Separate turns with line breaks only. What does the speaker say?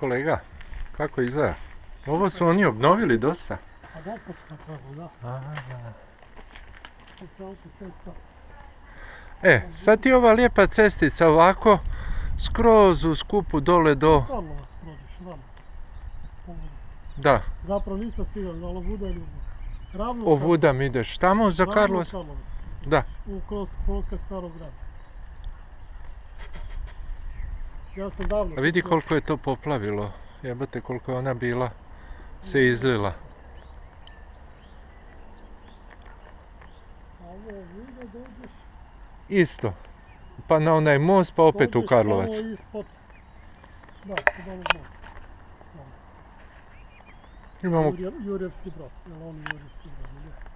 kolega? Kako izgleda? Ovo su oni obnovili dosta.
A dosta se napravilo, da.
Aha.
Se autocesta.
E, sad ti ova lijepa cestica ovako, skroz u skupu dole do... Da,
Zapravo nisam siguran, ali ovuda ili Ravno
ovudam ideš tamo za Karlovac. Da.
U kroz pokraj starog grada. Ja sam davno...
A vidi koliko je to poplavilo. Jebate koliko je ona bila se izlila. Isto. Pa na onaj most pa opet u Karlovac.
Da.
Imamo
Jurjev- Jurjevski brod, jel on je Jurjevski brod, ili?